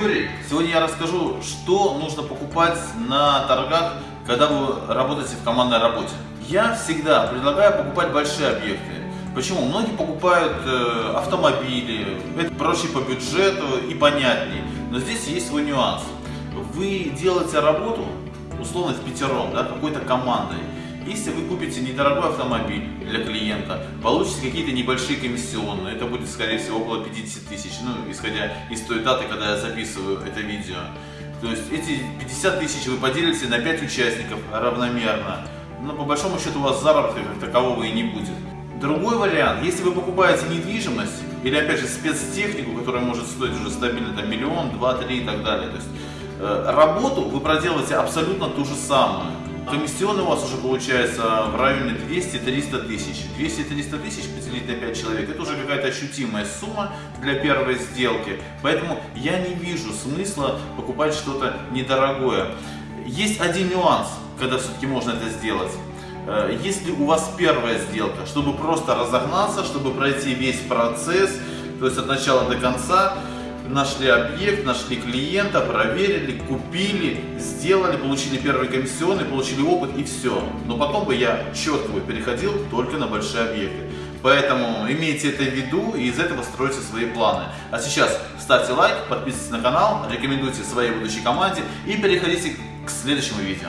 Юрий. Сегодня я расскажу, что нужно покупать на торгах, когда вы работаете в командной работе. Я всегда предлагаю покупать большие объекты. Почему? Многие покупают э, автомобили, это проще по бюджету и понятнее. Но здесь есть свой нюанс. Вы делаете работу, условно, в пятером, да, какой-то командой. Если вы купите недорогой автомобиль для клиента, получите какие-то небольшие комиссионные, это будет, скорее всего, около 50 тысяч, ну, исходя из той даты, когда я записываю это видео. То есть эти 50 тысяч вы поделите на 5 участников равномерно, но по большому счету у вас заработка как такового и не будет. Другой вариант, если вы покупаете недвижимость или опять же спецтехнику, которая может стоить уже стабильно там, миллион, два, три и так далее, то есть э, работу вы проделаете абсолютно ту же самую. Комиссионный у вас уже получается в районе 200-300 тысяч. 200-300 тысяч поделить на 5 человек, это уже какая-то ощутимая сумма для первой сделки. Поэтому я не вижу смысла покупать что-то недорогое. Есть один нюанс, когда все-таки можно это сделать. Э, если у вас первая сделка, чтобы просто разогнаться, чтобы пройти весь процесс, то есть от начала до конца, нашли объект, нашли клиента, проверили, купили, сделали, получили первый комиссионный, получили опыт и все. Но потом бы я четко бы переходил только на большие объекты. Поэтому имейте это в виду и из этого стройте свои планы. А сейчас ставьте лайк, подписывайтесь на канал, рекомендуйте своей будущей команде и переходите к следующему видео.